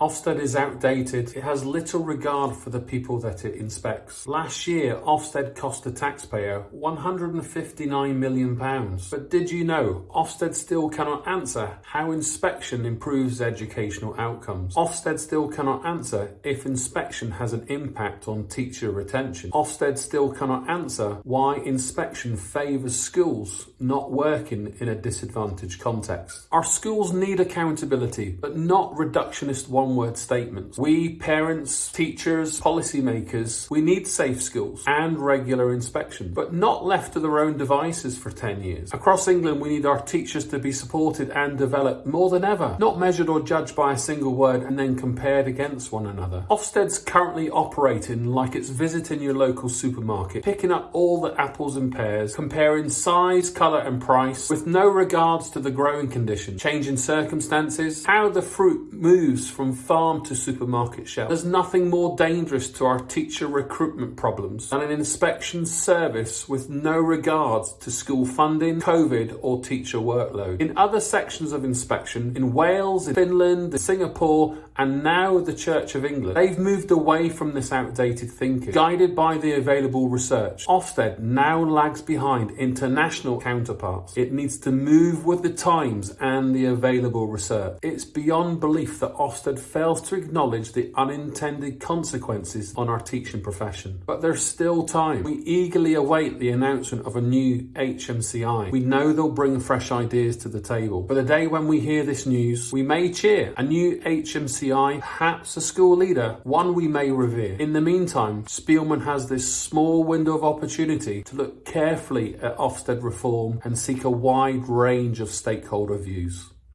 Ofsted is outdated. It has little regard for the people that it inspects. Last year, Ofsted cost the taxpayer £159 million. But did you know Ofsted still cannot answer how inspection improves educational outcomes? Ofsted still cannot answer if inspection has an impact on teacher retention. Ofsted still cannot answer why inspection favours schools not working in a disadvantaged context. Our schools need accountability, but not reductionist one one-word statements. We, parents, teachers, policymakers, we need safe schools and regular inspection, but not left to their own devices for 10 years. Across England, we need our teachers to be supported and developed more than ever, not measured or judged by a single word and then compared against one another. Ofsted's currently operating like it's visiting your local supermarket, picking up all the apples and pears, comparing size, colour and price with no regards to the growing condition, changing circumstances, how the fruit moves from farm to supermarket shelf. There's nothing more dangerous to our teacher recruitment problems than an inspection service with no regards to school funding, COVID or teacher workload. In other sections of inspection, in Wales, in Finland, in Singapore and now the Church of England, they've moved away from this outdated thinking. Guided by the available research, Ofsted now lags behind international counterparts. It needs to move with the times and the available research. It's beyond belief that Ofsted fails to acknowledge the unintended consequences on our teaching profession. But there's still time. We eagerly await the announcement of a new HMCI. We know they'll bring fresh ideas to the table. But the day when we hear this news, we may cheer. A new HMCI, perhaps a school leader, one we may revere. In the meantime, Spielman has this small window of opportunity to look carefully at Ofsted reform and seek a wide range of stakeholder views.